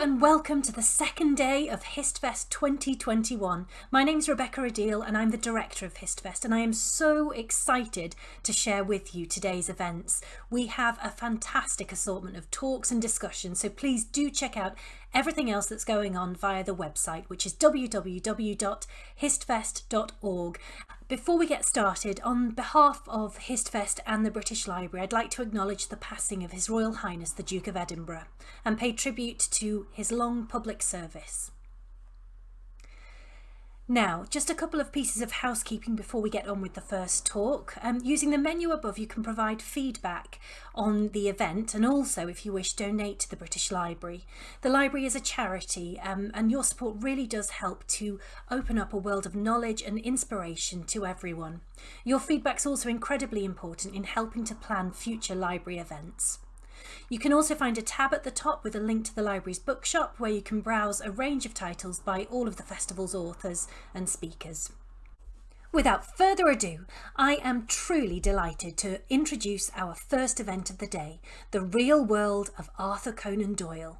and welcome to the second day of HistFest 2021. My name's Rebecca Adil and I'm the director of HistFest and I am so excited to share with you today's events. We have a fantastic assortment of talks and discussions so please do check out everything else that's going on via the website which is www.histfest.org. Before we get started, on behalf of HistFest and the British Library, I'd like to acknowledge the passing of His Royal Highness the Duke of Edinburgh and pay tribute to his long public service. Now, just a couple of pieces of housekeeping before we get on with the first talk. Um, using the menu above, you can provide feedback on the event and also, if you wish, donate to the British Library. The library is a charity um, and your support really does help to open up a world of knowledge and inspiration to everyone. Your feedback is also incredibly important in helping to plan future library events. You can also find a tab at the top with a link to the library's bookshop where you can browse a range of titles by all of the festival's authors and speakers. Without further ado, I am truly delighted to introduce our first event of the day, The Real World of Arthur Conan Doyle.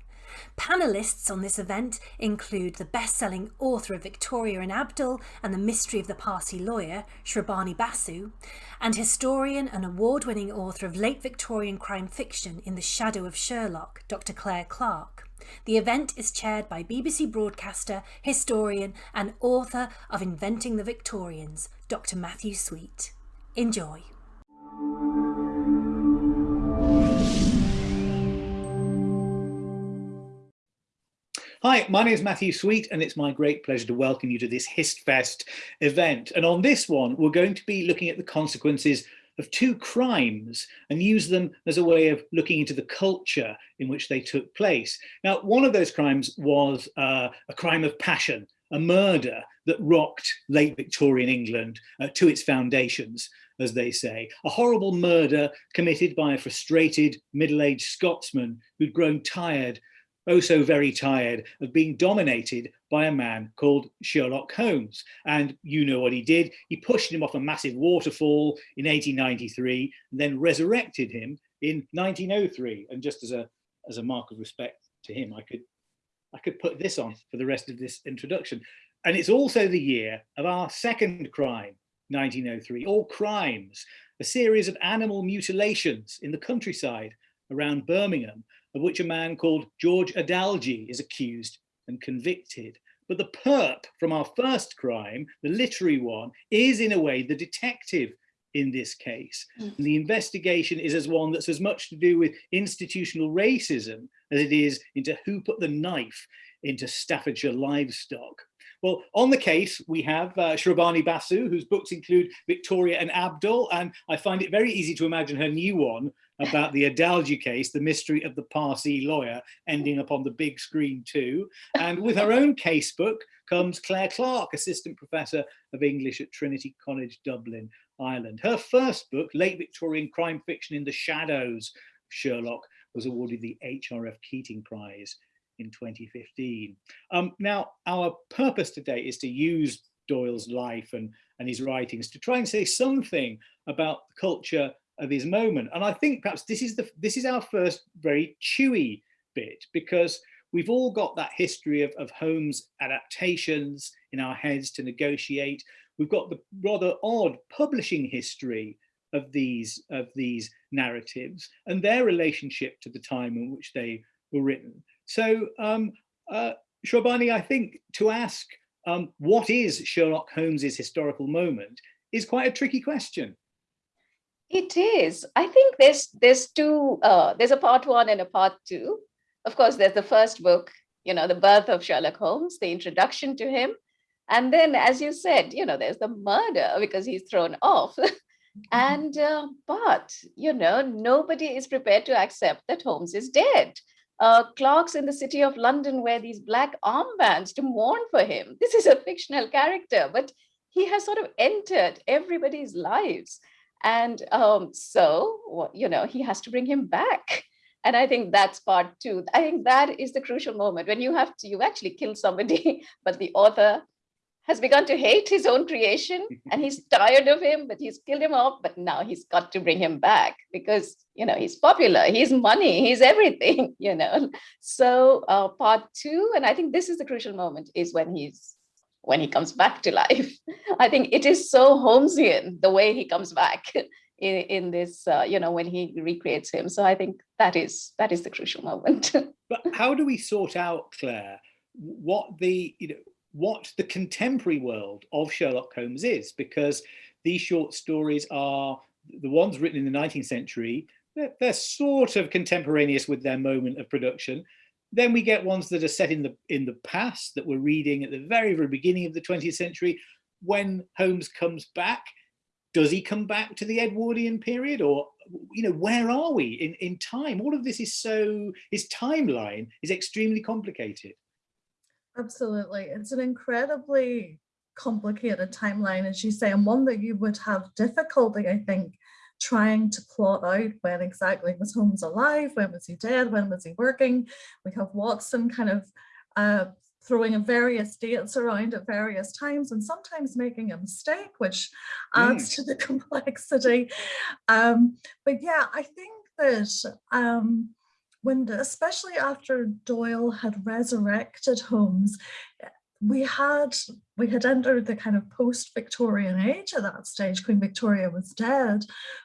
Panellists on this event include the best-selling author of Victoria and Abdul and The Mystery of the Parsi Lawyer, Shrabani Basu, and historian and award-winning author of late Victorian crime fiction In the Shadow of Sherlock, Dr Clare Clarke. The event is chaired by BBC broadcaster, historian and author of Inventing the Victorians, Dr Matthew Sweet. Enjoy. Hi, my name is Matthew Sweet and it's my great pleasure to welcome you to this HistFest event. And on this one, we're going to be looking at the consequences of two crimes and use them as a way of looking into the culture in which they took place. Now, one of those crimes was uh, a crime of passion, a murder that rocked late Victorian England uh, to its foundations, as they say. A horrible murder committed by a frustrated middle-aged Scotsman who'd grown tired oh so very tired of being dominated by a man called Sherlock Holmes. And you know what he did. He pushed him off a massive waterfall in 1893, and then resurrected him in 1903. And just as a, as a mark of respect to him, I could, I could put this on for the rest of this introduction. And it's also the year of our second crime, 1903, All Crimes, a series of animal mutilations in the countryside around Birmingham of which a man called George Edalji is accused and convicted. But the perp from our first crime, the literary one, is in a way the detective in this case. Mm. And the investigation is as one that's as much to do with institutional racism as it is into who put the knife into Staffordshire livestock. Well, on the case, we have uh, Shrabani Basu, whose books include Victoria and Abdul, and I find it very easy to imagine her new one, about the Edalji case, the mystery of the Parsi lawyer, ending up on the big screen too. And with her own casebook comes Clare Clarke, Assistant Professor of English at Trinity College, Dublin, Ireland. Her first book, Late Victorian Crime Fiction in the Shadows, Sherlock, was awarded the HRF Keating Prize in 2015. Um, now, our purpose today is to use Doyle's life and, and his writings to try and say something about the culture of his moment. And I think perhaps this is the this is our first very chewy bit because we've all got that history of, of Holmes adaptations in our heads to negotiate. We've got the rather odd publishing history of these of these narratives and their relationship to the time in which they were written. So um, uh, Shrabani, I think to ask um, what is Sherlock Holmes's historical moment is quite a tricky question. It is. I think there's there's two. Uh, there's a part one and a part two. Of course, there's the first book, you know, the birth of Sherlock Holmes, the introduction to him, and then, as you said, you know, there's the murder because he's thrown off. and uh, but you know, nobody is prepared to accept that Holmes is dead. Uh, clerks in the city of London wear these black armbands to mourn for him. This is a fictional character, but he has sort of entered everybody's lives. And um, so, you know, he has to bring him back. And I think that's part two. I think that is the crucial moment when you have to, you actually kill somebody, but the author has begun to hate his own creation and he's tired of him, but he's killed him off. But now he's got to bring him back because, you know, he's popular, he's money, he's everything, you know. So uh, part two, and I think this is the crucial moment, is when he's when he comes back to life. I think it is so Holmesian the way he comes back in, in this, uh, you know, when he recreates him. So I think that is that is the crucial moment. but how do we sort out, Claire, what the, you know, what the contemporary world of Sherlock Holmes is? Because these short stories are the ones written in the 19th century, they're, they're sort of contemporaneous with their moment of production. Then we get ones that are set in the in the past that we're reading at the very, very beginning of the 20th century. When Holmes comes back, does he come back to the Edwardian period or, you know, where are we in, in time? All of this is so, his timeline is extremely complicated. Absolutely. It's an incredibly complicated timeline, as you say, and one that you would have difficulty, I think, trying to plot out when exactly was Holmes alive, when was he dead, when was he working. We have Watson kind of uh, throwing various dates around at various times and sometimes making a mistake, which adds mm. to the complexity. Um, but yeah, I think that um, when, the, especially after Doyle had resurrected Holmes, we had we had entered the kind of post-Victorian age at that stage. Queen Victoria was dead,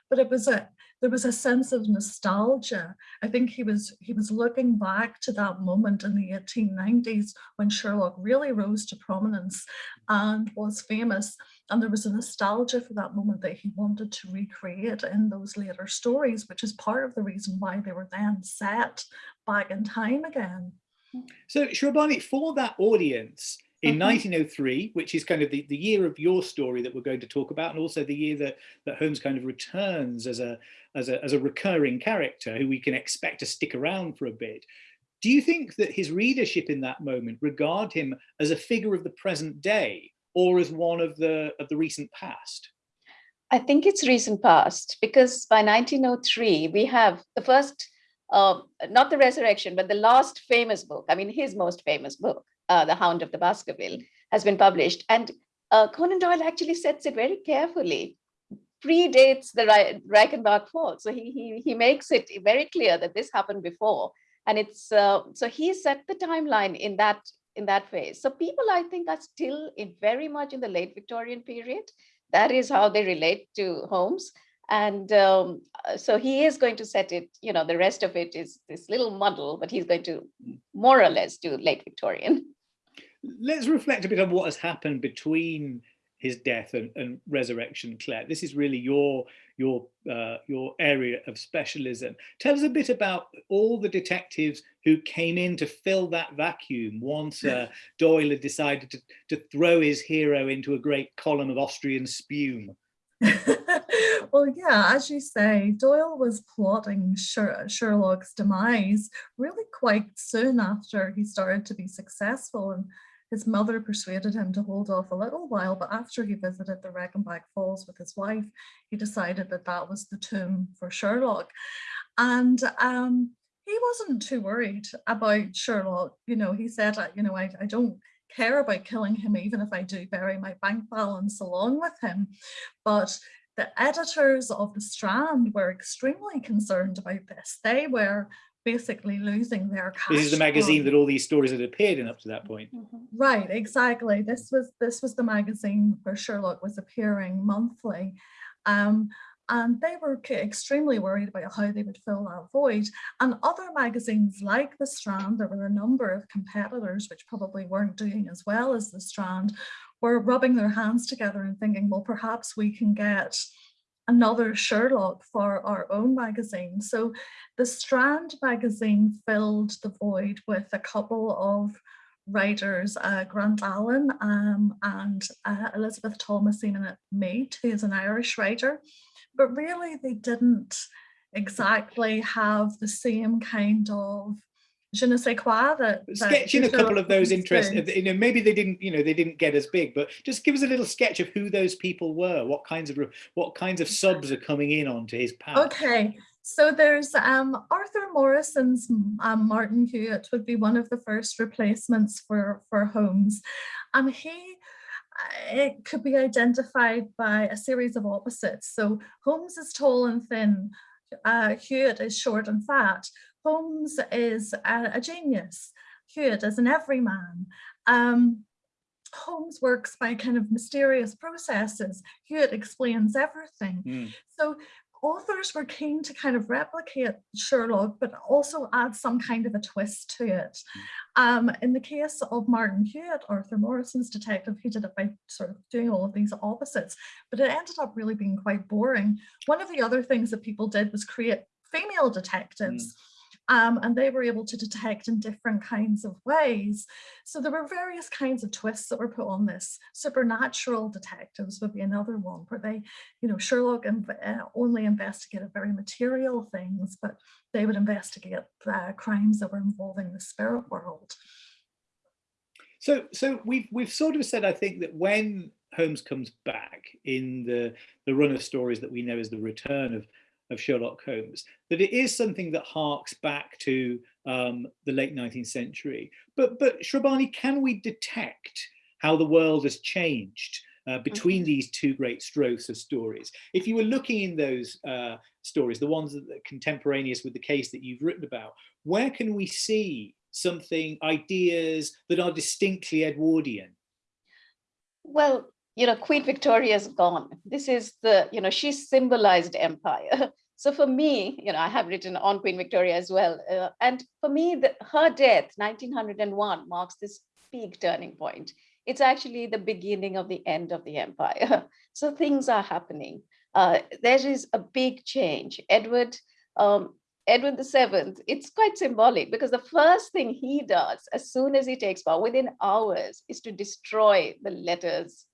but it was a there was a sense of nostalgia. I think he was he was looking back to that moment in the 1890s when Sherlock really rose to prominence and was famous. And there was a nostalgia for that moment that he wanted to recreate in those later stories, which is part of the reason why they were then set back in time again. So Shrabani, for that audience, in 1903, mm-hmm. which is kind of the, the year of your story that we're going to talk about, and also the year that, that Holmes kind of returns as a, as, a, as a recurring character who we can expect to stick around for a bit. Do you think that his readership in that moment regard him as a figure of the present day or as one of the, of the recent past? I think it's recent past because by 1903, we have the first, uh, not the resurrection, but the last famous book, I mean, his most famous book, uh, The Hound of the Baskerville, has been published. And uh, Conan Doyle actually sets it very carefully, predates the Reichenbach fall. So he, he, he makes it very clear that this happened before. And it's uh, so he set the timeline in that in that phase. So people, I think, are still in very much in the late Victorian period. That is how they relate to Holmes. And um, so he is going to set it, you know, the rest of it is this little muddle, but he's going to more or less do late Victorian let's reflect a bit on what has happened between his death and, and resurrection, Claire. This is really your your uh, your area of specialism. Tell us a bit about all the detectives who came in to fill that vacuum once uh, Doyle had decided to, to throw his hero into a great column of Austrian spume. well, yeah, as you say, Doyle was plotting Sherlock's demise really quite soon after he started to be successful and his mother persuaded him to hold off a little while, but after he visited the Reichenbach Falls with his wife, he decided that that was the tomb for Sherlock. And um, he wasn't too worried about Sherlock. You know, he said, you know, I, I don't care about killing him, even if I do bury my bank balance along with him. But the editors of the Strand were extremely concerned about this. They were basically losing their cash. This is the magazine that all these stories had appeared in up to that point. Mm-hmm. Right, exactly. This was this was the magazine where Sherlock was appearing monthly. Um, and they were extremely worried about how they would fill that void. And other magazines like The Strand, there were a number of competitors which probably weren't doing as well as The Strand, were rubbing their hands together and thinking, well, perhaps we can get another Sherlock for our own magazine. So the Strand magazine filled the void with a couple of writers, uh, Grant Allen um, and uh, Elizabeth Thomasina Meade, who is an Irish writer, but really they didn't exactly have the same kind of je ne sais quoi that, sketching a couple of those interests you know maybe they didn't you know they didn't get as big but just give us a little sketch of who those people were what kinds of what kinds of subs are coming in onto his path okay so there's um, Arthur Morrison's um, Martin Hewitt would be one of the first replacements for for Holmes and he it could be identified by a series of opposites. So Holmes is tall and thin, uh, Hewitt is short and fat. Holmes is a, a genius, Hewitt is an everyman. Um, Holmes works by kind of mysterious processes. Hewitt explains everything. Mm. So authors were keen to kind of replicate Sherlock, but also add some kind of a twist to it. Hmm. Um, in the case of Martin Hewitt, Arthur Morrison's detective, he did it by sort of doing all of these opposites, but it ended up really being quite boring. One of the other things that people did was create female detectives. Mm um, and they were able to detect in different kinds of ways. So there were various kinds of twists that were put on this. Supernatural detectives would be another one where they, you know, Sherlock uh, only investigated very material things, but they would investigate uh, crimes that were involving the spirit world. So, so we've we've sort of said, I think, that when Holmes comes back in the the run of stories that we know as the return of of Sherlock Holmes, that it is something that harks back to um, the late 19th century. But, but Shrabani, can we detect how the world has changed uh, between these two great strokes of stories? If you were looking in those uh, stories, the ones that are contemporaneous with the case that you've written about, where can we see something, ideas that are distinctly Edwardian? Well, you know, Queen Victoria is gone. This is the, you know, she symbolized empire. So for me, you know, I have written on Queen Victoria as well. Uh, and for me, the, her death, 1901, marks this big turning point. It's actually the beginning of the end of the empire. so things are happening. Uh, there is a big change. Edward, um, Edward VII, it's quite symbolic because the first thing he does as soon as he takes power, within hours, is to destroy the letters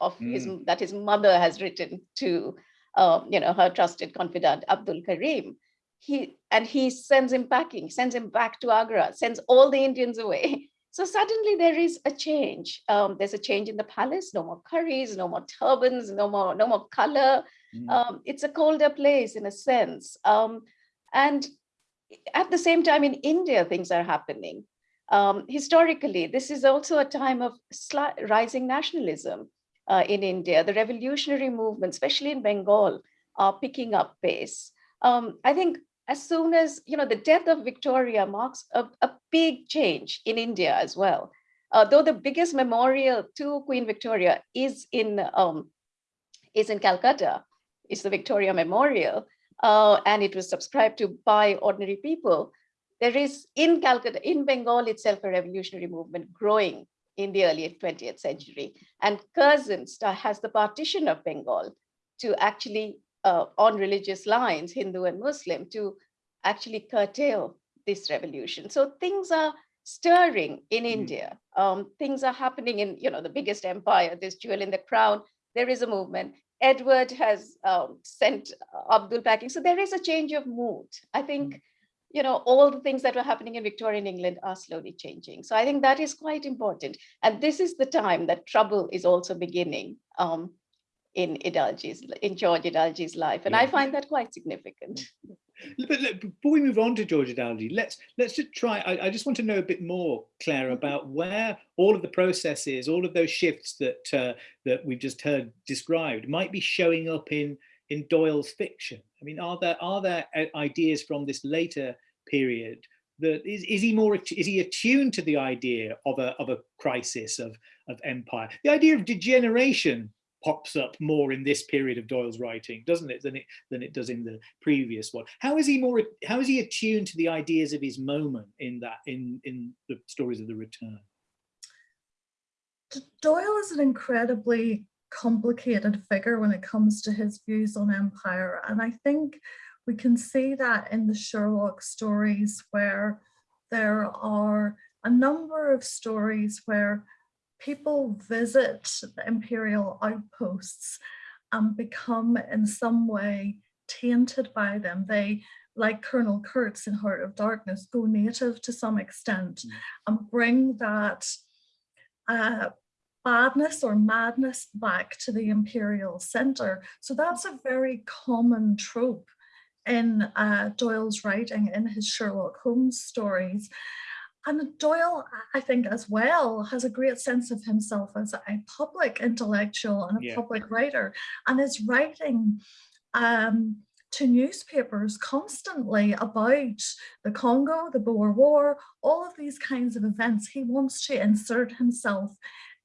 of mm. his that his mother has written to um, you know her trusted confidant Abdul Karim. He and he sends him packing, sends him back to Agra, sends all the Indians away. So suddenly there is a change. Um, there's a change in the palace. No more curries, no more turbans, no more no more color. Mm. Um, it's a colder place in a sense. Um, and at the same time in India, things are happening. Um, historically, this is also a time of rising nationalism uh, in India. The revolutionary movement, especially in Bengal, are picking up pace. Um, I think as soon as, you know, the death of Victoria marks a, a big change in India as well. Uh, though the biggest memorial to Queen Victoria is in um, is in Calcutta, is the Victoria Memorial, uh, and it was subscribed to by ordinary people. There is in Calcutta, in Bengal itself, a revolutionary movement growing in the early 20th century. And Curzon has the partition of Bengal to actually, uh, on religious lines, Hindu and Muslim, to actually curtail this revolution. So things are stirring in mm. India. Um, things are happening in, you know, the biggest empire, this jewel in the crown, there is a movement. Edward has um, sent Abdul packing. So there is a change of mood. I think mm you know, all the things that were happening in Victorian England are slowly changing. So I think that is quite important. And this is the time that trouble is also beginning um, in Edalji's, in George Edalji's life. And yeah. I find that quite significant. But look, before we move on to George Edalji, let's let's just try. I, I, just want to know a bit more, Claire, mm-hmm. about where all of the processes, all of those shifts that uh, that we've just heard described, might be showing up in in Doyle's fiction? I mean, are there are there uh, ideas from this later period that is, is he more is he attuned to the idea of a of a crisis of of empire? The idea of degeneration pops up more in this period of Doyle's writing, doesn't it, than it than it does in the previous one. How is he more how is he attuned to the ideas of his moment in that in in the stories of the return? Doyle is an incredibly complicated figure when it comes to his views on empire. And I think we can see that in the Sherlock stories where there are a number of stories where people visit the imperial outposts and become in some way tainted by them. They, like Colonel Kurtz in Heart of Darkness, go native to some extent mm. and bring that uh, badness or madness back to the imperial center. So that's a very common trope in uh, Doyle's writing, in his Sherlock Holmes stories. and Doyle, I think as well, has a great sense of himself as a public intellectual and a yeah. public writer and is writing um, to newspapers constantly about the Congo, the Boer War, all of these kinds of events. He wants to insert himself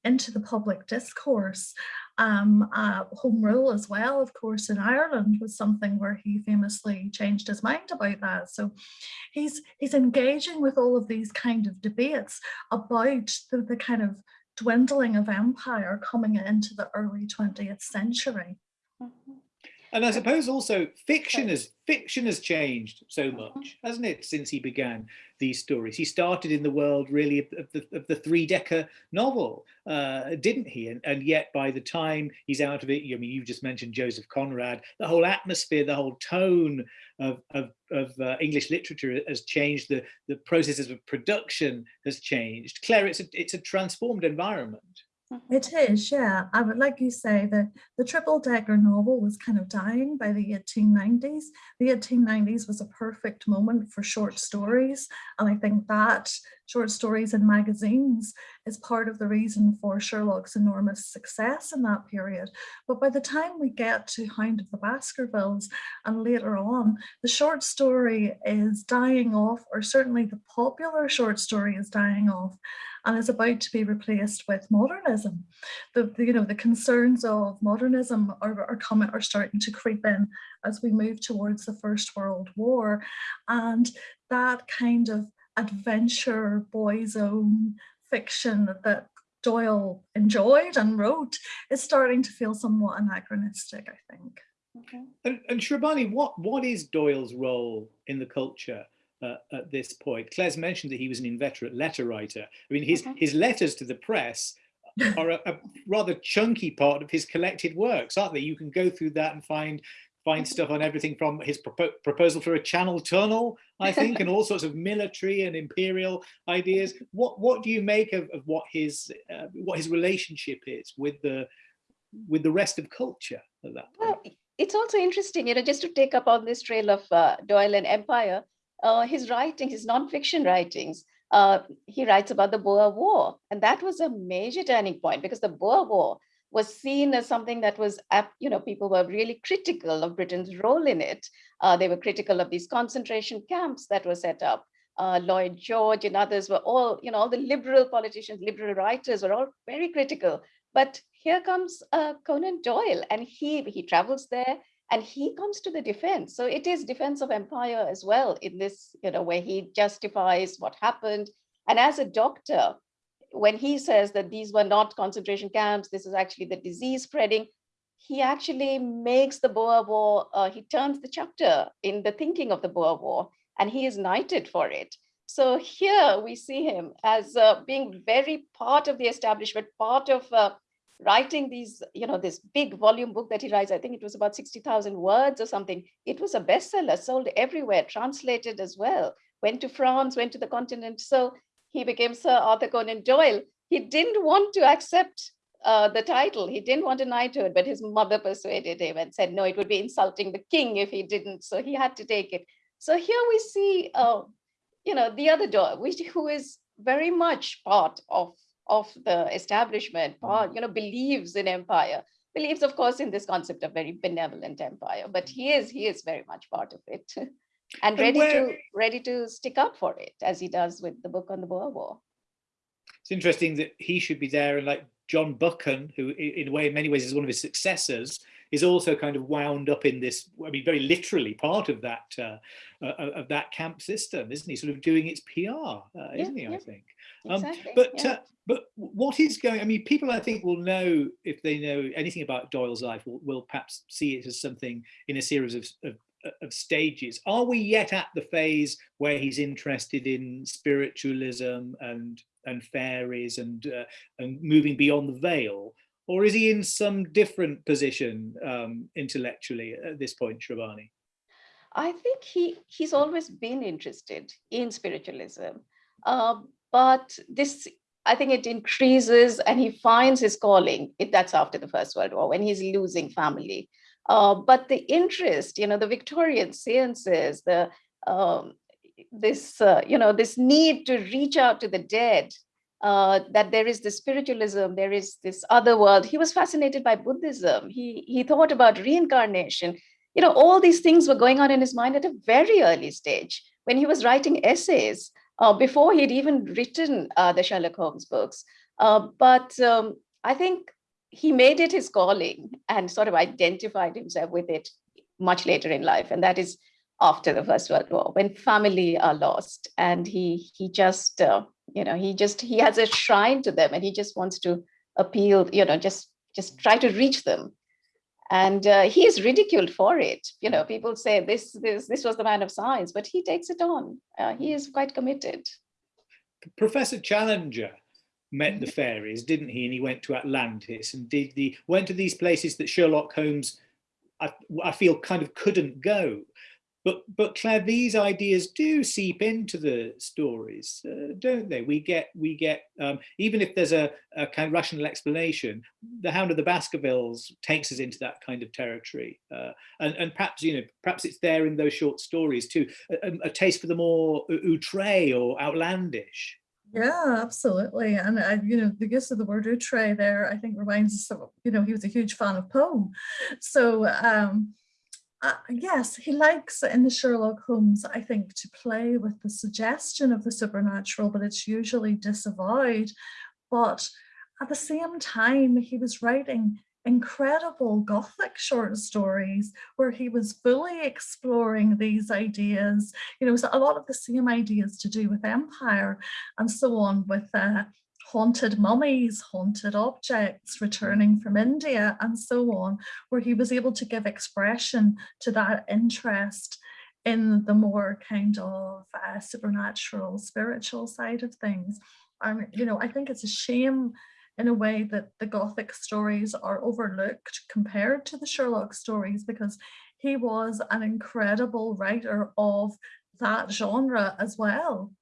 into the public discourse. Um, uh, home rule as well, of course, in Ireland was something where he famously changed his mind about that. So he's he's engaging with all of these kind of debates about the, the kind of dwindling of empire coming into the early 20th century. Mm -hmm. And I suppose also fiction has fiction has changed so mm-hmm. much, hasn't it, since he began these stories? He started in the world really of the, of the three-decker novel, uh, didn't he? And, and yet by the time he's out of it, I mean, you've just mentioned Joseph Conrad, the whole atmosphere, the whole tone of, of, of uh, English literature has changed, the, the processes of production has changed. Claire, it's a, it's a transformed environment. It mm-hmm. is, yeah. I would like you say that the triple decker novel was kind of dying by the 1890s. The 1890s was a perfect moment for short stories. And I think that short stories in magazines is part of the reason for Sherlock's enormous success in that period. But by the time we get to Hound of the Baskervilles and later on, the short story is dying off, or certainly the popular short story is dying off and is about to be replaced with modernism. The, the you know the concerns of modernism are, are coming are starting to creep in as we move towards the First World War, and that kind of adventure boys own fiction that Doyle enjoyed and wrote is starting to feel somewhat anachronistic, I think. Okay. And, and Shrabani, what, what is Doyle's role in the culture uh, at this point? Claire's mentioned that he was an inveterate letter writer. I mean, his, okay. his letters to the press are a, a, rather chunky part of his collected works, aren't they? You can go through that and find find stuff on everything from his propo proposal for a channel tunnel, I think, and all sorts of military and imperial ideas. What what do you make of, of what his uh, what his relationship is with the with the rest of culture at that point? Well, it's also interesting, you know, just to take up on this trail of uh, Doyle and Empire, uh, his writing, his nonfiction writings, uh, he writes about the Boer War, and that was a major turning point because the Boer War was seen as something that was, you know, people were really critical of Britain's role in it. Uh, they were critical of these concentration camps that were set up. Uh, Lloyd George and others were all, you know, all the liberal politicians, liberal writers were all very critical. But here comes uh, Conan Doyle and he, he travels there and he comes to the defense. So it is defense of empire as well in this, you know, where he justifies what happened. And as a doctor, when he says that these were not concentration camps, this is actually the disease spreading, he actually makes the Boer War, uh, he turns the chapter in the thinking of the Boer War, and he is knighted for it. So here we see him as uh, being very part of the establishment, part of uh, writing these, you know, this big volume book that he writes, I think it was about 60,000 words or something. It was a bestseller, sold everywhere, translated as well, went to France, went to the continent. So he became Sir Arthur Conan Doyle. He didn't want to accept uh, the title. He didn't want a knighthood, but his mother persuaded him and said, no, it would be insulting the king if he didn't. So he had to take it. So here we see, uh, you know, the other Doyle, which, who is very much part of, of the establishment, part, you know, believes in empire, believes, of course, in this concept of very benevolent empire, but he is, he is very much part of it. and ready where, to ready to stick up for it as he does with the book on the Boer War. It's interesting that he should be there and like John Buchan, who in a way, in many ways is one of his successors, is also kind of wound up in this, I mean, very literally part of that uh, uh, of that camp system, isn't he? Sort of doing its PR, uh, yeah, isn't he, yeah. I think. Um, exactly, but yeah. Uh, but what is going, I mean, people I think will know, if they know anything about Doyle's life, will, will perhaps see it as something in a series of, of of stages. Are we yet at the phase where he's interested in spiritualism and and fairies and uh, and moving beyond the veil, or is he in some different position um, intellectually at this point, Shrabani? I think he he's always been interested in spiritualism, uh, but this I think it increases and he finds his calling. That's after the First World War when he's losing family. Uh, but the interest, you know, the Victorian seances, the, um, this, uh, you know, this need to reach out to the dead, uh, that there is this spiritualism, there is this other world. He was fascinated by Buddhism. He, he thought about reincarnation. You know, all these things were going on in his mind at a very early stage when he was writing essays uh, before he'd even written uh, the Sherlock Holmes books. But um, I think he made it his calling and sort of identified himself with it much later in life. And that is after the First World War, when family are lost. And he he just, uh, you know, he just, he has a shrine to them and he just wants to appeal, you know, just, just try to reach them. And uh, he is ridiculed for it. You know, people say this, this, this was the man of science, but he takes it on. Uh, he is quite committed. Professor Challenger met the fairies, didn't he? And he went to Atlantis and did the went to these places that Sherlock Holmes, I, I feel, kind of couldn't go. But but Claire, these ideas do seep into the stories, uh, don't they? We get we get um, even if there's a, a, kind of rational explanation, the Hound of the Baskervilles takes us into that kind of territory, uh, and and perhaps you know perhaps it's there in those short stories too, a, a taste for the more outre or outlandish. Yeah, absolutely. And I, you know, the use of the word outre there, I think reminds us of, you know, he was a huge fan of Poe. So um, uh, yes, he likes in the Sherlock Holmes, I think, to play with the suggestion of the supernatural, but it's usually disavowed. But at the same time, he was writing incredible Gothic short stories where he was fully exploring these ideas, you know, so a lot of the same ideas to do with empire and so on with uh, haunted mummies, haunted objects returning from India and so on, where he was able to give expression to that interest in the more kind of uh, supernatural, spiritual side of things. And, you know, I think it's a shame in a way that the Gothic stories are overlooked compared to the Sherlock stories because he was an incredible writer of that genre as well.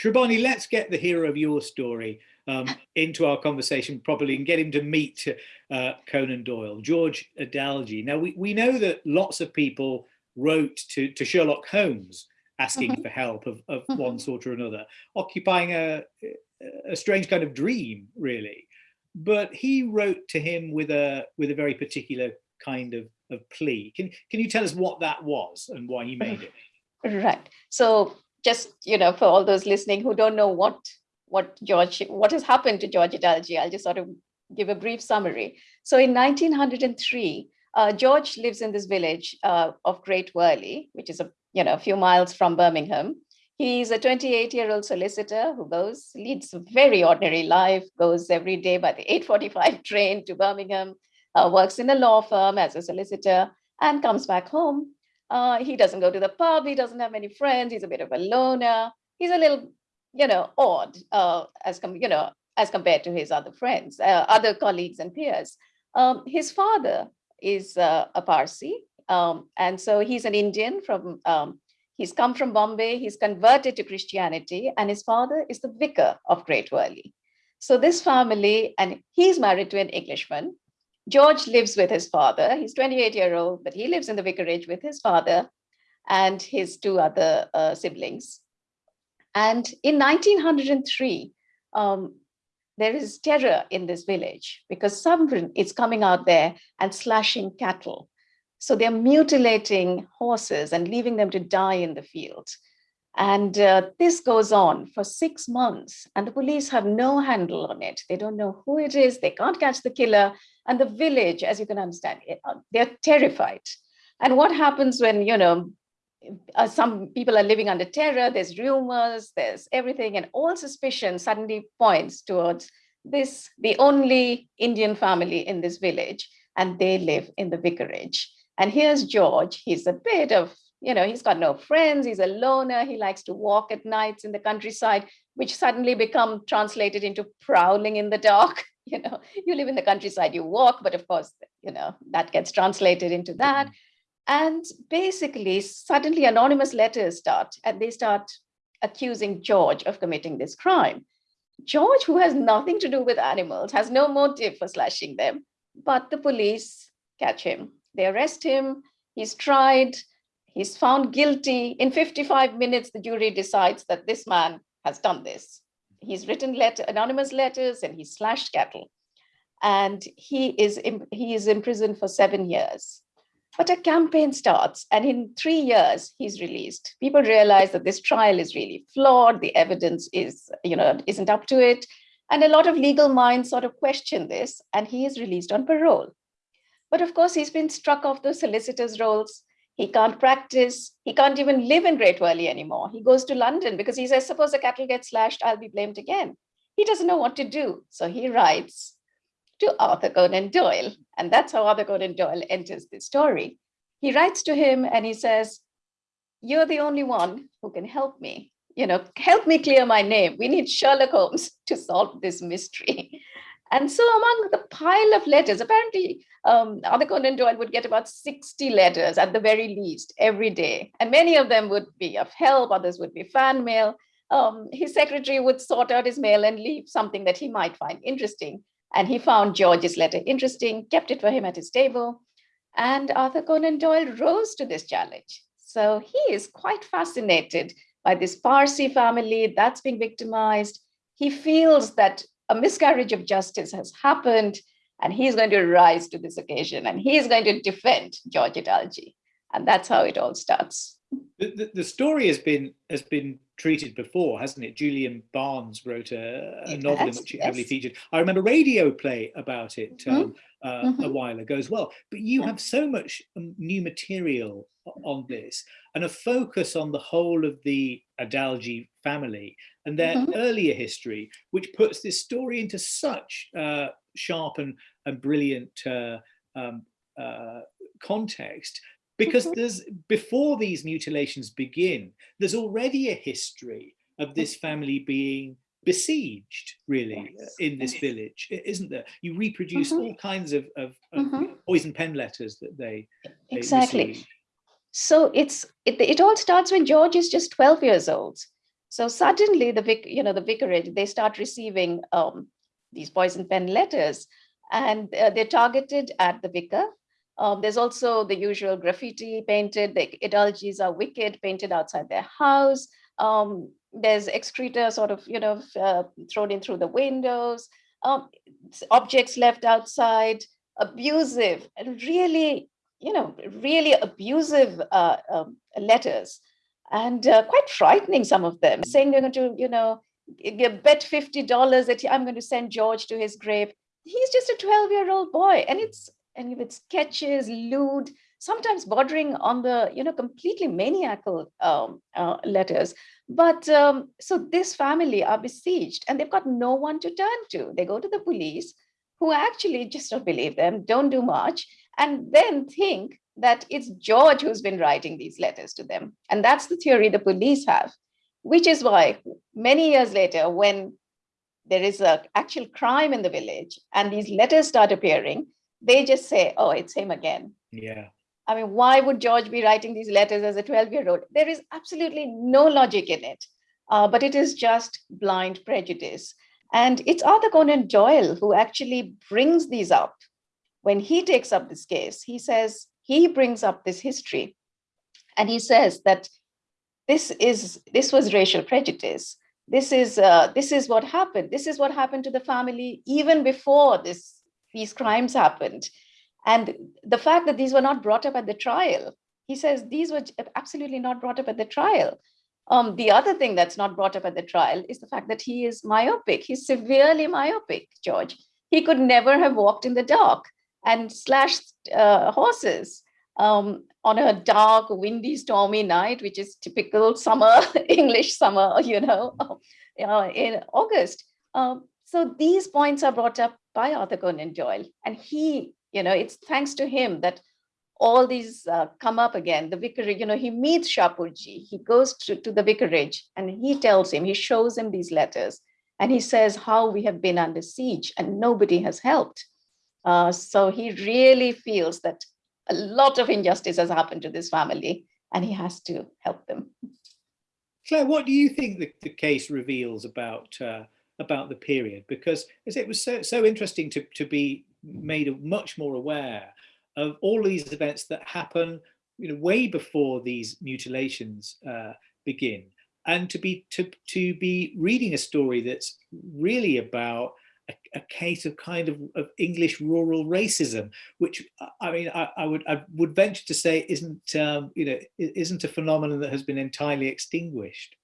Shrabani, let's get the hero of your story um, into our conversation properly and get him to meet uh, Conan Doyle, George Edalji. Now, we, we know that lots of people wrote to, to Sherlock Holmes asking mm -hmm. for help of, of mm -hmm. one sort or another, occupying a, a strange kind of dream, really. But he wrote to him with a with a very particular kind of, of plea. Can, can you tell us what that was and why he made it? Right. So just, you know, for all those listening who don't know what what George, what has happened to George Edalji, I'll just sort of give a brief summary. So in 1903, uh, George lives in this village uh, of Great Wyrley, which is a you know a few miles from Birmingham. He's a 28 year old solicitor who goes, leads a very ordinary life, goes every day by the 845 train to Birmingham, uh, works in a law firm as a solicitor and comes back home uh, he doesn't go to the pub. He doesn't have many friends. He's a bit of a loner. He's a little, you know, odd uh, as you know as compared to his other friends, uh, other colleagues and peers. Um, his father is uh, a Parsi, um, and so he's an Indian from. Um, he's come from Bombay. He's converted to Christianity, and his father is the vicar of Great Wyrley. So this family, and he's married to an Englishman, George lives with his father. He's 28 year old, but he lives in the vicarage with his father and his two other uh, siblings. And in 1903, um, there is terror in this village because someone is coming out there and slashing cattle. So they're mutilating horses and leaving them to die in the field. And uh, this goes on for six months and the police have no handle on it. They don't know who it is. They can't catch the killer. And the village, as you can understand, uh, they're terrified. And what happens when, you know, uh, some people are living under terror, there's rumors, there's everything, and all suspicion suddenly points towards this, the only Indian family in this village, and they live in the vicarage. And here's George, he's a bit of you know, he's got no friends, he's a loner, he likes to walk at nights in the countryside, which suddenly become translated into prowling in the dark. You know, you live in the countryside, you walk, but of course, you know, that gets translated into that. Mm-hmm. And basically, suddenly anonymous letters start and they start accusing George of committing this crime. George, who has nothing to do with animals, has no motive for slashing them, but the police catch him. They arrest him, he's tried, He's found guilty. In 55 minutes, the jury decides that this man has done this. He's written letter, anonymous letters and he's slashed cattle. And he is, he is in prison for seven years. But a campaign starts and in three years, he's released. People realize that this trial is really flawed. The evidence is, you know, isn't up to it. And a lot of legal minds sort of question this and he is released on parole. But of course, he's been struck off the solicitor's rolls. He can't practice. He can't even live in Great Wyrley anymore. He goes to London because he says, suppose the cattle gets slashed, I'll be blamed again. He doesn't know what to do. So he writes to Arthur Conan Doyle. And that's how Arthur Conan Doyle enters the story. He writes to him and he says, you're the only one who can help me. You know, help me clear my name. We need Sherlock Holmes to solve this mystery. And so among the pile of letters, apparently um, Arthur Conan Doyle would get about 60 letters at the very least every day. And many of them would be of help, others would be fan mail. Um, his secretary would sort out his mail and leave something that he might find interesting. And he found George's letter interesting, kept it for him at his table. And Arthur Conan Doyle rose to this challenge. So he is quite fascinated by this Parsi family that's being victimized. He feels that a miscarriage of justice has happened and he's going to rise to this occasion and he's going to defend George Edalji. And that's how it all starts. The, the, the, story has been has been treated before, hasn't it? Julian Barnes wrote a, a novel in which it yes. heavily featured. I remember radio play about it um, mm -hmm. uh, mm -hmm. a while ago as well. But you yeah. have so much um, new material on this and a focus on the whole of the Edalji family and their mm -hmm. earlier history, which puts this story into such uh, sharp and, and brilliant uh, um, uh, context because mm -hmm. there's before these mutilations begin, there's already a history of this mm-hmm. family being besieged really yes. in this village isn't there you reproduce mm -hmm. all kinds of, of, of mm -hmm. poison pen letters that they, they exactly so it's it, it all starts when george is just 12 years old so suddenly the vic, you know, the vicarage, they start receiving um, these poison pen letters and uh, they're targeted at the vicar. Um, there's also the usual graffiti painted, the Edaljis are wicked painted outside their house. Um, there's excreta sort of, you know, uh, thrown in through the windows, um, objects left outside, abusive, and really, you know, really abusive uh, um, letters and uh, quite frightening, some of them, saying they're going to, you know, bet $50 that I'm going to send George to his grave. He's just a 12 year old boy and it's, and with sketches, lewd, sometimes bordering on the, you know, completely maniacal um, uh, letters. But um, so this family are besieged and they've got no one to turn to. They go to the police who actually just don't believe them, don't do much, and then think that it's George who's been writing these letters to them. And that's the theory the police have, which is why many years later, when there is a actual crime in the village and these letters start appearing, they just say, oh, it's him again. Yeah. I mean, why would George be writing these letters as a 12 year old? There is absolutely no logic in it, uh, but it is just blind prejudice. And it's Arthur Conan Doyle who actually brings these up. When he takes up this case, he says, he brings up this history and he says that this is this was racial prejudice this is uh, this is what happened this is what happened to the family even before this these crimes happened. And the fact that these were not brought up at the trial he says these were absolutely not brought up at the trial. Um, the other thing that's not brought up at the trial is the fact that he is myopic. He's severely myopic george. He could never have walked in the dark and slashed uh, horses um, on a dark, windy, stormy night, which is typical summer, English summer, you know, uh, in August. Um, so these points are brought up by Arthur Conan Doyle, and he, you know, it's thanks to him that all these uh, come up again. The vicarage, you know, he meets Shapurji, he goes to, to the vicarage and he tells him, he shows him these letters and he says how we have been under siege and nobody has helped. Uh, so he really feels that a lot of injustice has happened to this family and he has to help them. Claire, what do you think the, the case reveals about uh, about the period? Because as it was so so interesting to, to be made much more aware of all these events that happen you know, way before these mutilations uh, begin, and to be to to be reading a story that's really about a, a case of kind of, of, English rural racism, which I mean, I, I, would I would venture to say isn't um, you know isn't a phenomenon that has been entirely extinguished.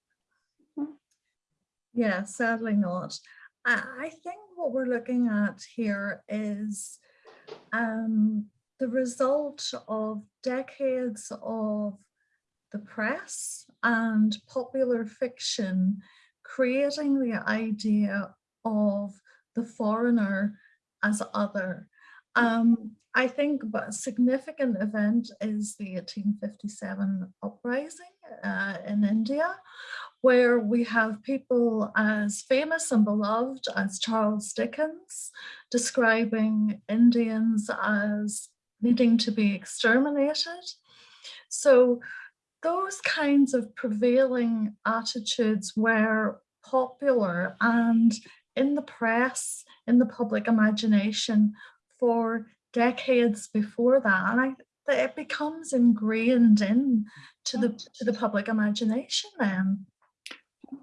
Yeah, sadly not. I, think what we're looking at here is um, the result of decades of the press and popular fiction creating the idea of the foreigner as other. Um, I think a significant event is the 1857 uprising uh, in India, where we have people as famous and beloved as Charles Dickens describing Indians as needing to be exterminated. So those kinds of prevailing attitudes were popular and in the press, in the public imagination for decades before that. And I, it becomes ingrained in to the to the public imagination then.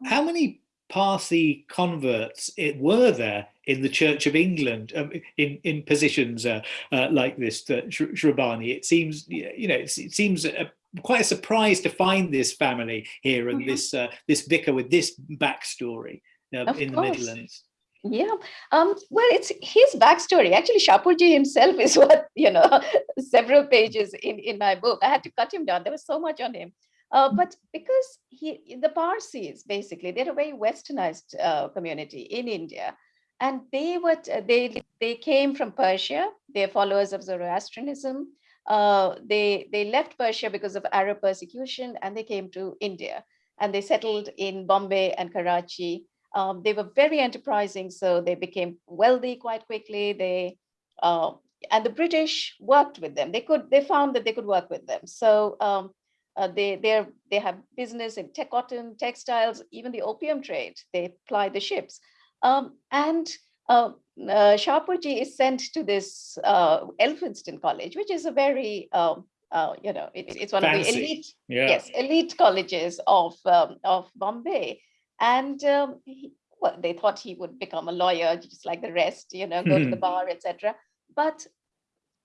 How many Parsi converts it were there in the Church of England um, in in positions uh, uh, like this, uh, Shrabani? It seems you know it, it seems a, quite a surprise to find this family here and mm -hmm. this uh, this vicar with this backstory uh, in the Midlands. Yeah, um, well, it's his backstory. Actually, Shapurji himself is what, you know, several pages in, in my book. I had to cut him down. There was so much on him. Uh, but because he, the Parsis, basically, they're a very westernized uh, community in India. And they were, they, they came from Persia. They're followers of Zoroastrianism. Uh, they, they left Persia because of Arab persecution and they came to India. And they settled in Bombay and Karachi um, they were very enterprising, so they became wealthy quite quickly. They uh, and the British worked with them. They could they found that they could work with them. So um, uh, they they they have business in tech, cotton, textiles, even the opium trade. They ply the ships, um, and uh, uh, Shapurji is sent to this uh, Elphinstone College, which is a very um, uh, you know, it, it's one Fancy. of the elite, yeah. yes, elite colleges of um, of Bombay. And um, he, well, they thought he would become a lawyer, just like the rest, you know, go to the hmm. bar, etc. But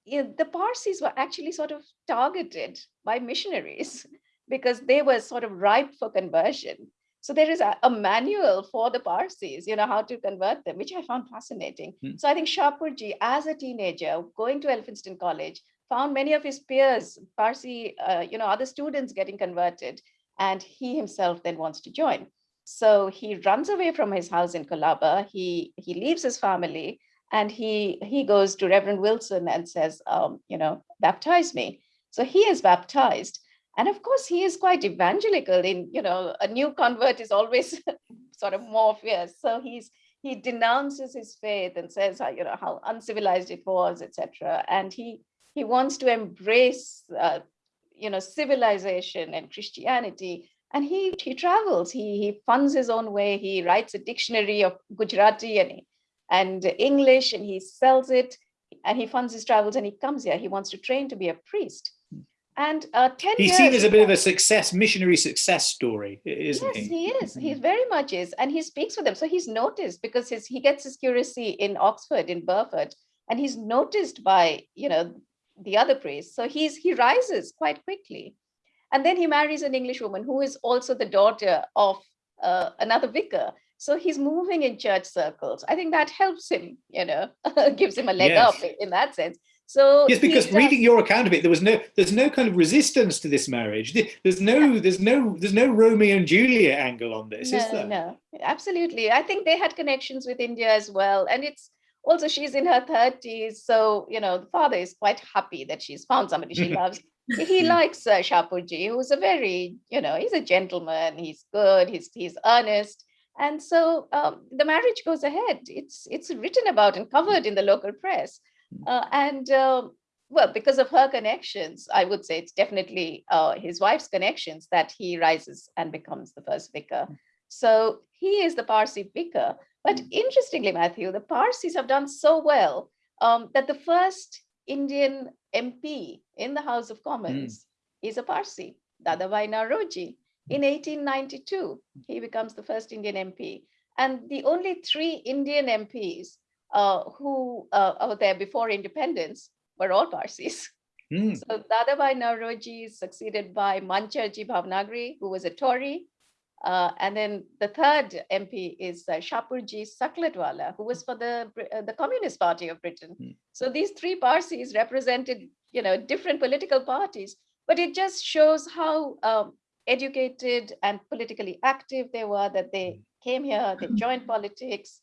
you know, the Parsis were actually sort of targeted by missionaries because they were sort of ripe for conversion. So there is a, a, manual for the Parsis, you know, how to convert them, which I found fascinating. Mm. So I think Shapurji, as a teenager, going to Elphinstone College, found many of his peers, Parsi, uh, you know, other students getting converted, and he himself then wants to join. So he runs away from his house in Colaba. He he leaves his family and he he goes to Reverend Wilson and says, um, you know, baptize me. So he is baptized. And of course, he is quite evangelical in, you know, a new convert is always sort of more fierce. So he's he denounces his faith and says, you know, how uncivilized it was, etc. And he he wants to embrace, uh, you know, civilization and Christianity and he he travels he he funds his own way he writes a dictionary of gujarati and and english and he sells it and he funds his travels and he comes here. He wants to train to be a priest. Hmm. and uh, 10 he's years seen as a bit of a success missionary success story isn't yes, he? he is. He hmm. very much is and he speaks with them. So he's noticed because his he gets his curacy in oxford in burford and he's noticed by you know the other priests. So he's he rises quite quickly. And then he marries an English woman who is also the daughter of uh, another vicar. So he's moving in church circles. I think that helps him, you know, gives him a leg yes. up in that sense. So yes, because reading your account of it, there was no, there's no kind of resistance to this marriage. There's no, yeah. there's no, there's no Romeo and Juliet angle on this, no, is there? No, absolutely. I think they had connections with India as well, and it's also she's in her 30s, so you know the father is quite happy that she's found somebody she loves he likes uh, Shapurji, who's a very, you know, he's a gentleman, he's good, he's, he's earnest. And so um, the marriage goes ahead. It's, it's written about and covered in the local press. Hmm. Uh, and uh, well, because of her connections, I would say it's definitely uh, his wife's connections that he rises and becomes the first vicar. Hmm. So he is the Parsi vicar. But hmm. interestingly, Matthew, the Parsis have done so well um, that the first Indian MP in the House of Commons mm. is a Parsi, Dadabhai Naoroji. In 1892, he becomes the first Indian MP. And the only three Indian MPs uh, who uh, were there before independence were all Parsis. Mm. So Dadabhai Naoroji is succeeded by Mancherjee Bhownaggree, who was a Tory. Uh, and then the third MP is uh, Shapurji Saklatvala, who was for the, uh, the Communist Party of Britain. Mm. So these three Parsis represented, you know, different political parties, but it just shows how um, educated and politically active they were, that they came here, they joined politics.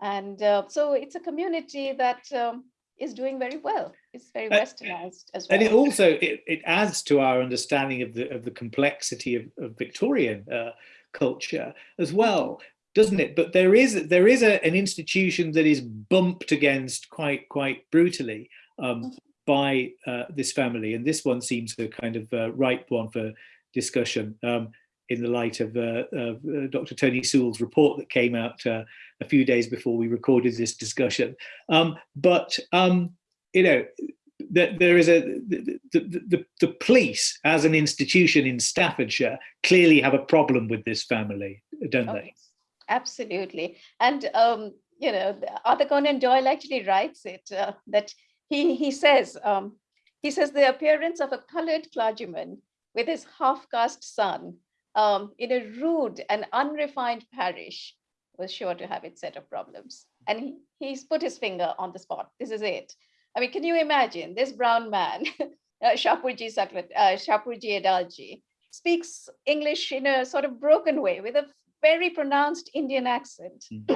And uh, so it's a community that um, is doing very well. It's very westernized as well. And it also it, it adds to our understanding of the of the complexity of, of Victorian uh, culture as well, doesn't it? But there is there is a, an institution that is bumped against quite quite brutally um, by uh, this family, and this one seems a kind of uh, ripe one for discussion. Um, in the light of, uh, of uh, Dr. Tony Sewell's report that came out uh, a few days before we recorded this discussion. Um, but, um, you know, that there is a, the, the, the, the police as an institution in Staffordshire clearly have a problem with this family, don't they? Absolutely. And, um, you know, Arthur Conan Doyle actually writes it, uh, that he, he says, um, he says the appearance of a colored clergyman with his half-caste son um, in a rude and unrefined parish was sure to have its set of problems. And he, he's put his finger on the spot. This is it. I mean, can you imagine this brown man, uh, Shapurji Saklat, uh, Shapurji Edalji, speaks English in a sort of broken way with a very pronounced Indian accent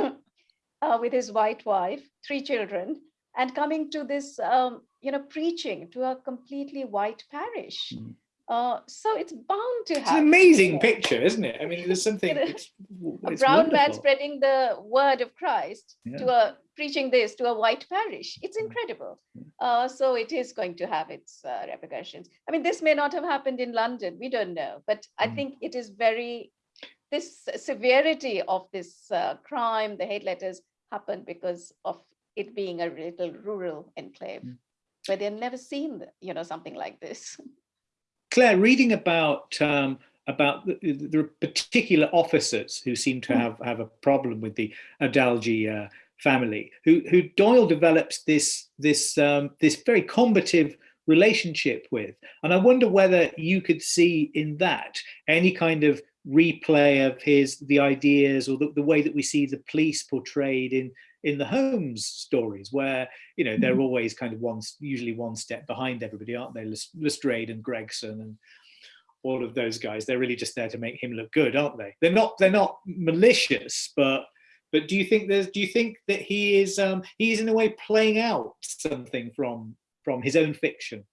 uh, with his white wife, three children, and coming to this, um, you know, preaching to a completely white parish. Mm. Uh, so it's bound to It's have an amazing yeah, picture, isn't it? I mean, there's something, know, it's, a it's brown man spreading the word of Christ to a preaching this to a white parish. It's incredible. Uh, so it is going to have its uh, repercussions. I mean, this may not have happened in London. We don't know, but I Mm. think it is very this severity of this uh, crime, the hate letters, happened because of it being a little rural enclave Mm. where they've never seen, you know, something like this. Clare, reading about um, about the, the particular officers who seem to Mm. have have a problem with the Edalji uh, family, who who Doyle develops this this um, this very combative relationship with, and I wonder whether you could see in that any kind of replay of his the ideas or the, the way that we see the police portrayed in in the Holmes stories, where you know they're always kind of one, usually one step behind everybody, aren't they? Lestrade and Gregson and all of those guys. They're really just there to make him look good, aren't they? They're not. They're not malicious, but but do you think there's? Do you think that he is? Um, he's in a way playing out something from from his own fiction.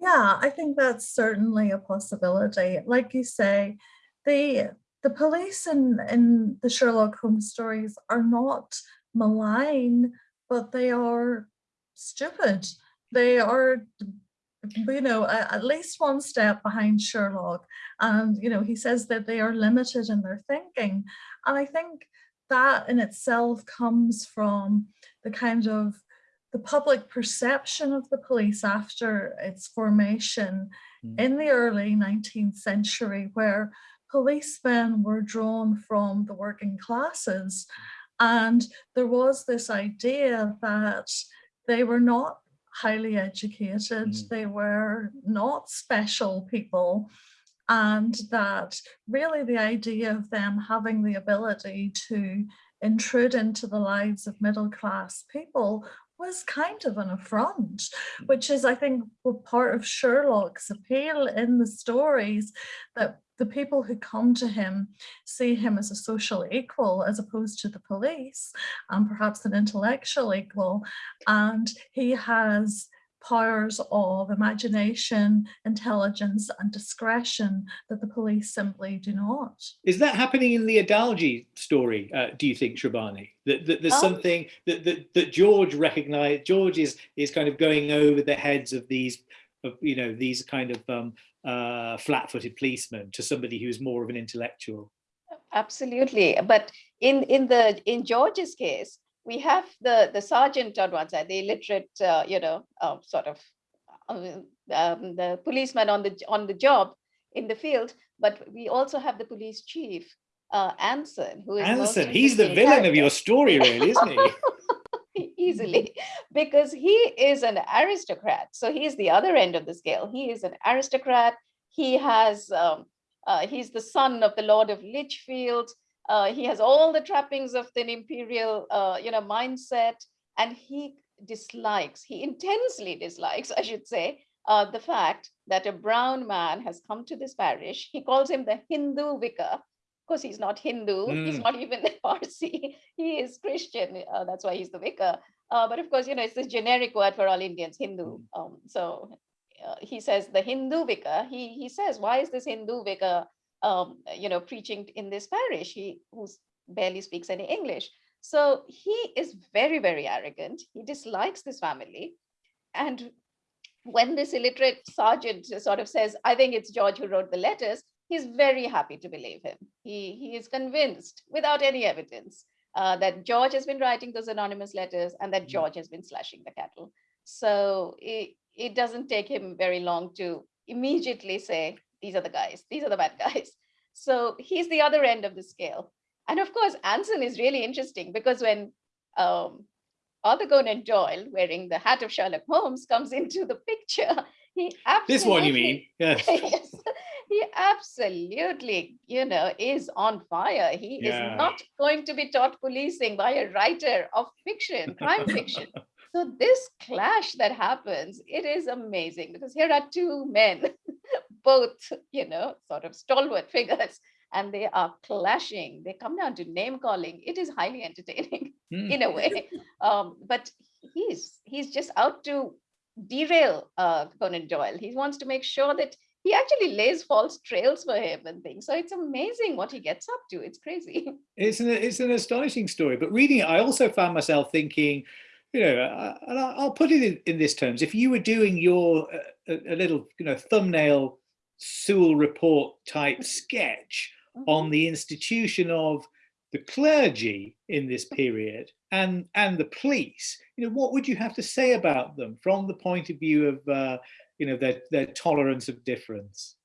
Yeah, I think that's certainly a possibility. Like you say, the the police in, in the Sherlock Holmes stories are not malign, but they are stupid. They are, mm. you know, at least one step behind Sherlock. And, you know, he says that they are limited in their thinking. And I think that in itself comes from the kind of the public perception of the police after its formation Mm. in the early 19th century, where policemen were drawn from the working classes. Mm. And there was this idea that they were not highly educated, Mm. they were not special people, and that really the idea of them having the ability to intrude into the lives of middle class people was kind of an affront, which is, I think, part of Sherlock's appeal in the stories that the people who come to him see him as a social equal as opposed to the police and perhaps an intellectual equal. And he has powers of imagination, intelligence, and discretion that the police simply do not. Is that happening in the Edalji story? Uh, do you think, Shrabani? That, that there's Um, something that, that that George recognized. George is is kind of going over the heads of these, of you know, these kind of um, uh, flat-footed policemen to somebody who's more of an intellectual. Absolutely. But in, in the in George's case, we have the, the sergeant on one side, the illiterate, uh, you know, uh, sort of um, um, the policeman on the on the job in the field, but we also have the police chief, uh, Anson, who is Anson. He's the villain character. of your story, really, isn't he? Easily, because he is an aristocrat. So he's the other end of the scale. He is an aristocrat. He has um, uh, he's the son of the Lord of Lichfield. Uh, he has all the trappings of the imperial, uh, you know, mindset, and he dislikes, he intensely dislikes, I should say, uh, the fact that a brown man has come to this parish. He calls him the Hindu vicar. Of course, he's not Hindu. Mm. He's not even a Parsi. He is Christian. Uh, that's why he's the vicar. Uh, but of course, you know, it's this generic word for all Indians, Hindu. Hmm. Um, so uh, he says the Hindu vicar, he, he says, why is this Hindu vicar, um, you know, preaching in this parish? He who barely speaks any English. So he is very, very arrogant. He dislikes this family. And when this illiterate sergeant sort of says, I think it's George who wrote the letters, he's very happy to believe him. He, he is convinced without any evidence uh, that George has been writing those anonymous letters and that mm. George has been slashing the cattle. So it, it doesn't take him very long to immediately say, these are the guys, these are the bad guys. So he's the other end of the scale. And of course, Anson is really interesting because when um, Arthur Conan Doyle, wearing the hat of Sherlock Holmes, comes into the picture, he absolutely- This one you mean, yes. yes he absolutely, you know, is on fire. He yeah. is not going to be taught policing by a writer of fiction, crime fiction. So this clash that happens, it is amazing because here are two men, both, you know, sort of stalwart figures, and they are clashing. They come down to name calling. It is highly entertaining mm. in a way. Um, but he's he's just out to derail uh, Conan Doyle. He wants to make sure that he actually lays false trails for him and things. So it's amazing what he gets up to. It's crazy. It's an, it's an astonishing story. But reading it, I also found myself thinking, you know, and I'll put it in, in this terms, if you were doing your a, a little, you know, thumbnail Sewell report type sketch mm -hmm. on the institution of the clergy in this period and and the police, you know, what would you have to say about them from the point of view of, uh, you know, their, their tolerance of difference?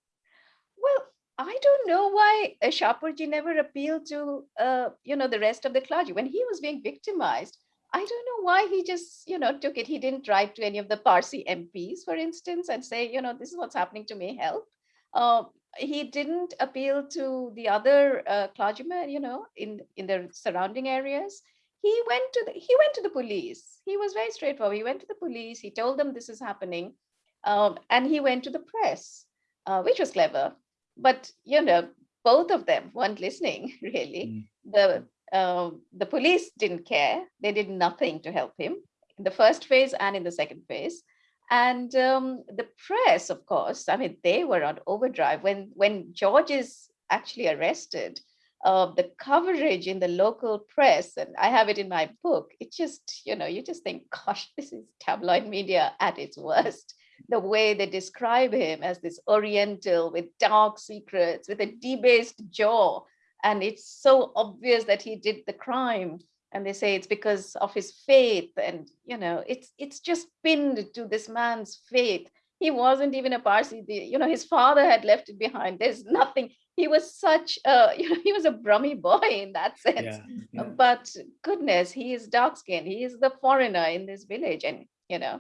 Well, I don't know why uh, never appealed to, uh, you know, the rest of the clergy. When he was being victimized, I don't know why he just, you know, took it. He didn't write to any of the Parsi MPs, for instance, and say, you know, this is what's happening to me, help. Uh, he didn't appeal to the other uh, clergymen, you know, in, in the surrounding areas. He went to the he went to the police. He was very straightforward. He went to the police. He told them this is happening, um, and he went to the press, uh, which was clever. But you know, both of them weren't listening really. Mm. The um, the police didn't care. They did nothing to help him in the first phase and in the second phase. And um, the press, of course, I mean, they were on overdrive. When, when George is actually arrested, uh, the coverage in the local press, and I have it in my book, it just, you know, you just think, gosh, this is tabloid media at its worst. The way they describe him as this Oriental with dark secrets, with a debased jaw, and it's so obvious that he did the crime. And they say it's because of his faith. And you know it's it's just pinned to this man's faith. He wasn't even a parsi. The, you know his father had left it behind. There's nothing. He was such a you know he was a brummy boy in that sense. yeah, yeah. but goodness he is dark skinned he is the foreigner in this village. And you know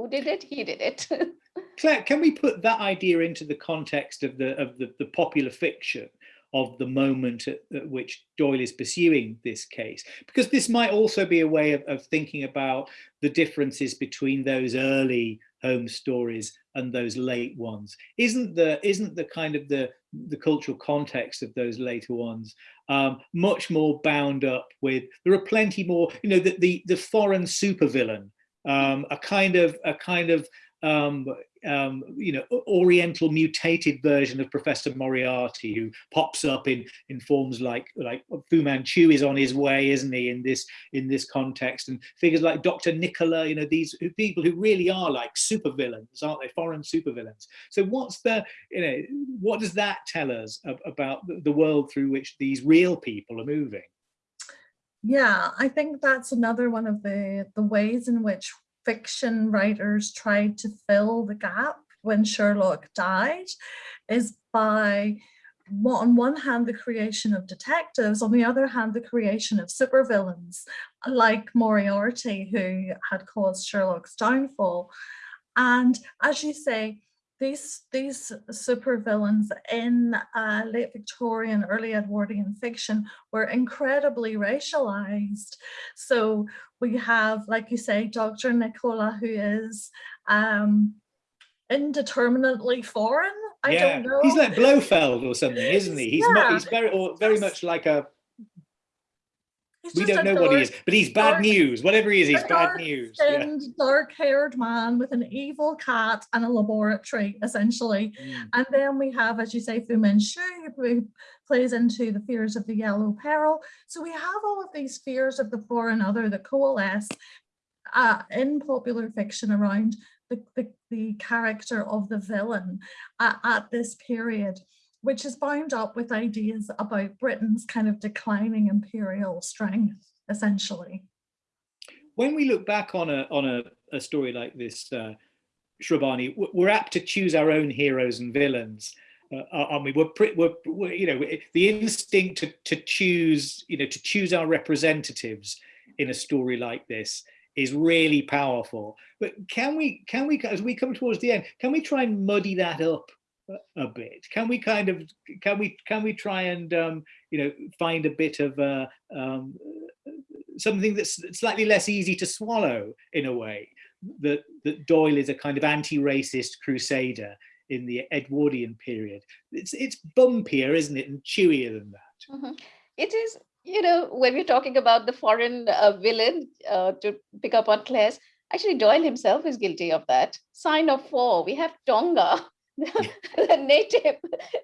who did it he did it Clare can we put that idea into the context of the of the, the popular fiction of the moment at, at, which Doyle is pursuing this case. Because this might also be a way of, of thinking about the differences between those early Holmes stories and those late ones. Isn't the isn't the kind of the the cultural context of those later ones um, much more bound up with there are plenty more you know the the, the foreign supervillain um, a kind of a kind of um, um, you know, oriental mutated version of Professor Moriarty, who pops up in in forms like like Fu Manchu is on his way, isn't he? In this in this context, and figures like Dr. Nikola, you know, these people who really are like supervillains, aren't they? Foreign supervillains. So what's the you know what does that tell us about the world through which these real people are moving? Yeah, I think that's another one of the the ways in which fiction writers tried to fill the gap when Sherlock died is by on one hand the creation of detectives, on the other hand the creation of supervillains like Moriarty who had caused Sherlock's downfall. And as you say, these these supervillains in uh, late Victorian, early Edwardian fiction were incredibly racialized. So we have, like you say, Dr. Nikola, who is um, indeterminately foreign. I yeah. don't know. He's like Blofeld or something, isn't he? He's Yeah. he's very or very much like a He's we don't know what he is, but he's bad dark- news. Whatever he is, he's bad news. Yeah. dark-haired man with an evil cat and a laboratory, essentially. Mm. And then we have, as you say, Fu Manchu, who plays into the fears of the yellow peril. So we have all of these fears of the foreign other that coalesce uh, in popular fiction around the, the, the character of the villain uh, at this period, which is bound up with ideas about Britain's kind of declining imperial strength, essentially. When we look back on a on a, a story like this, uh, Shrabani, we're apt to choose our own heroes and villains. Uh, aren't we? We're, pre- we're, we're you know the instinct to to choose you know to choose our representatives in a story like this is really powerful. But can we can we as we come towards the end, can we try and muddy that up a, a bit? Can we kind of can we can we try and um, you know find a bit of uh, um, something that's slightly less easy to swallow in a way? That that Doyle is a kind of anti-racist crusader in the Edwardian period. It's it's bumpier, isn't it, and chewier than that. Mhm. It is, you know, when we're talking about the foreign uh, villain, uh, to pick up on Clare's, actually Doyle himself is guilty of that. Sign of four, we have Tonga, the native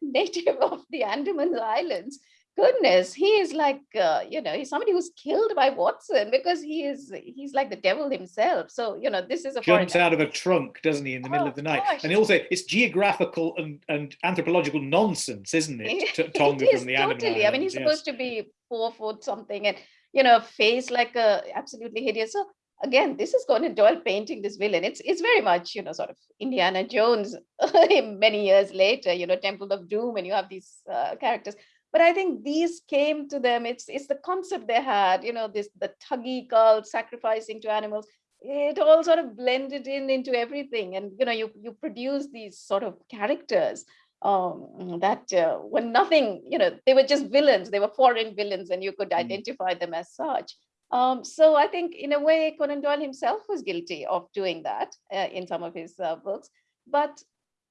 native of the Andaman Islands. Goodness, he is like, uh, you know, he's somebody who's killed by Watson because he is, he's like the devil himself. So, you know, this is a foreign Jumps out of a trunk, doesn't he, in the middle Oh, of the night? gosh. And also, it's geographical and, and anthropological nonsense, isn't it? Tonga it is from the Andaman totally. I mean, he's yes. supposed to be four foot something, and you know, face like a absolutely hideous. So again, this is Conan Doyle painting this villain. It's it's very much you know sort of Indiana Jones many years later. You know, Temple of Doom, and you have these uh, characters. But I think these came to them. It's it's the concept they had. You know, this the Thuggee cult, sacrificing to animals. It all sort of blended in into everything, and you know, you you produce these sort of characters um, that uh, were nothing, you know, they were just villains. They were foreign villains, and you could Mm. identify them as such. Um, so I think, in a way, Conan Doyle himself was guilty of doing that uh, in some of his uh, books. But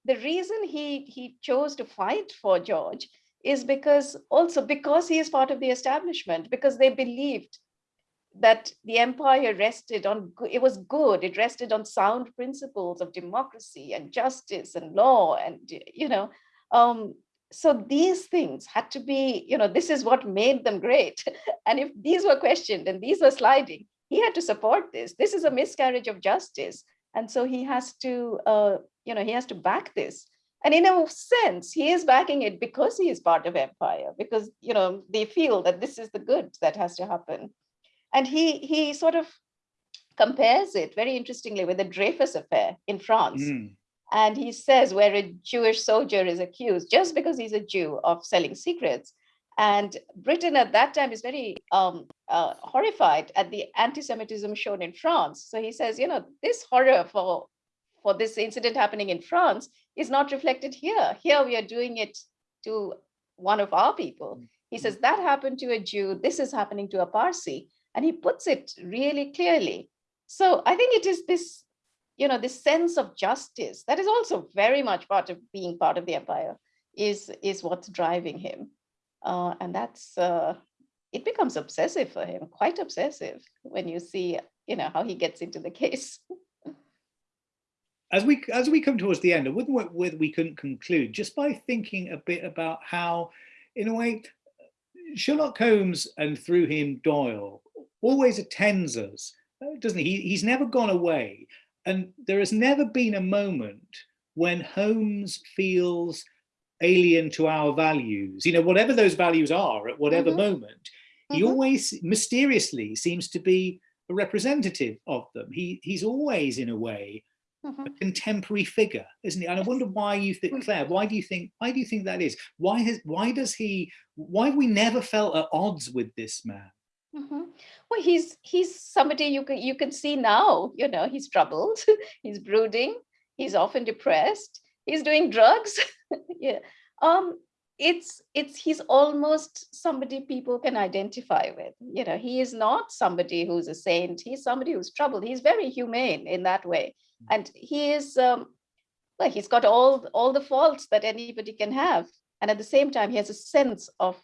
the reason he he chose to fight for George is because also because he is part of the establishment, because they believed that the empire rested on it was good it rested on sound principles of democracy and justice and law and you know um so these things had to be you know this is what made them great. And if these were questioned and these were sliding he had to support this. This is a miscarriage of justice. And so he has to uh you know he has to back this. And in a sense he is backing it because he is part of empire because you know they feel that this is the good that has to happen. And he he sort of compares it very interestingly with the Dreyfus affair in France. Mm. And he says where a Jewish soldier is accused just because he's a Jew of selling secrets. And Britain at that time is very um, uh, horrified at the anti-Semitism shown in France. So he says, you know, this horror for for this incident happening in France is not reflected here. Here we are doing it to one of our people. He says that happened to a Jew. This is happening to a Parsi and he puts it really clearly so i think it is this you know this sense of justice that is also very much part of being part of the empire is is what's driving him. Uh, and that's uh, it becomes obsessive for him quite obsessive when you see you know how he gets into the case. As we as we come towards the end, I wouldn't we couldn't conclude just by thinking a bit about how, in a way, Sherlock Holmes and through him Doyle always attends us, uh, doesn't he? He's never gone away, and there has never been a moment when Holmes feels alien to our values. You know, whatever those values are at whatever Mhm. moment, he Mhm. always mysteriously seems to be a representative of them. He he's always in a way a Mhm. contemporary figure, isn't he? And I wonder why you think, Mm. Clare, why do you think why do you think that is? Why has why does he why have we never felt at odds with this man? Mhm. Well, he's he's somebody you can you can see now. You know, he's troubled. he's brooding. He's often depressed. He's doing drugs. yeah. Um. It's it's he's almost somebody people can identify with. You know, he is not somebody who's a saint. He's somebody who's troubled. He's very humane in that way, and he is. Um, well, he's got all all the faults that anybody can have, and at the same time, he has a sense of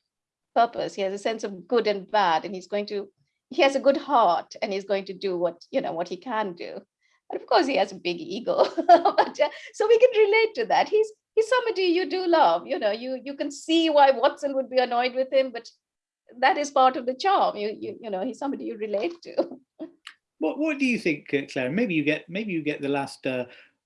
purpose. He has a sense of good and bad, and he's going to, he has a good heart, and he's going to do what, you know, what he can do. And of course, he has a big ego, but, uh, so we can relate to that. He's he's somebody you do love. You know, you you can see why Watson would be annoyed with him, but that is part of the charm. You you you know, he's somebody you relate to. What what do you think, uh, Clare? Maybe you get maybe you get the last uh,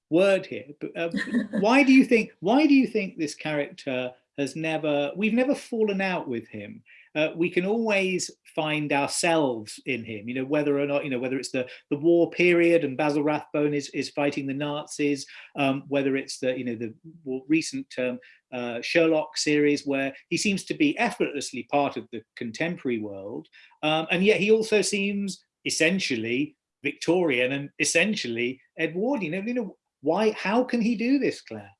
word here. But um, why do you think why do you think this character has never we've never fallen out with him? Uh, we can always find ourselves in him, you know, whether or not, you know, whether it's the, the war period and Basil Rathbone is, is fighting the Nazis, um, whether it's the, you know, the more recent um, uh, Sherlock series where he seems to be effortlessly part of the contemporary world. Um, and yet he also seems essentially Victorian and essentially Edwardian. You know, why, how can he do this, Clare?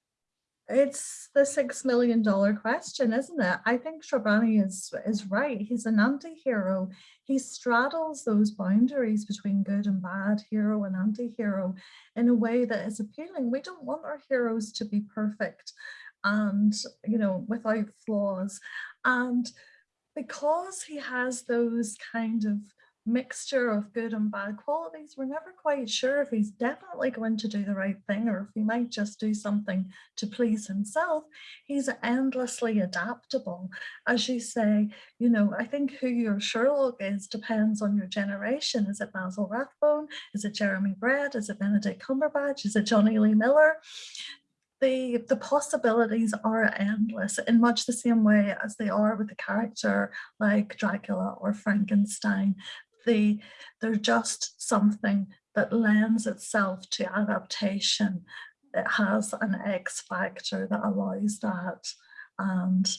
It's the six million dollar question, isn't it? I think Shrabani is is right. He's an anti-hero. He straddles those boundaries between good and bad, hero and anti-hero, in a way that is appealing. We don't want our heroes to be perfect and you know without flaws. And because he has those kind of mixture of good and bad qualities, we're never quite sure if he's definitely going to do the right thing or if he might just do something to please himself. He's endlessly adaptable. As you say, you know, I think who your Sherlock is depends on your generation. Is it Basil Rathbone? Is it Jeremy Brett? Is it Benedict Cumberbatch? Is it Jonny Lee Miller? the the possibilities are endless in much the same way as they are with a character like Dracula or Frankenstein. The, they're just something that lends itself to adaptation. It has an X factor that allows that. And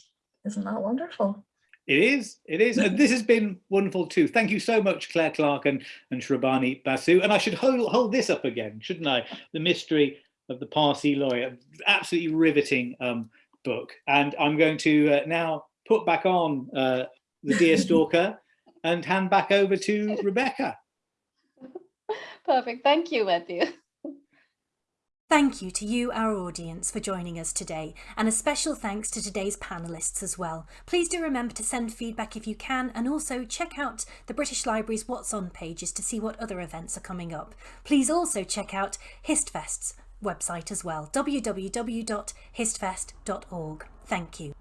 isn't that wonderful? It is, it is. And this has been wonderful too. Thank you so much, Clare Clarke and, and Shrabani Basu. And I should hold, hold this up again, shouldn't I? The mystery of the Parsi lawyer. Absolutely riveting um, book. And I'm going to uh, now put back on uh, the Deer Stalker and hand back over to Rebecca. Perfect. Thank you, Matthew. Thank you to you, our audience, for joining us today, and a special thanks to today's panellists as well. Please do remember to send feedback if you can, and also check out the British Library's What's On pages to see what other events are coming up. Please also check out HistFest's website as well, www.histfest.org. Thank you.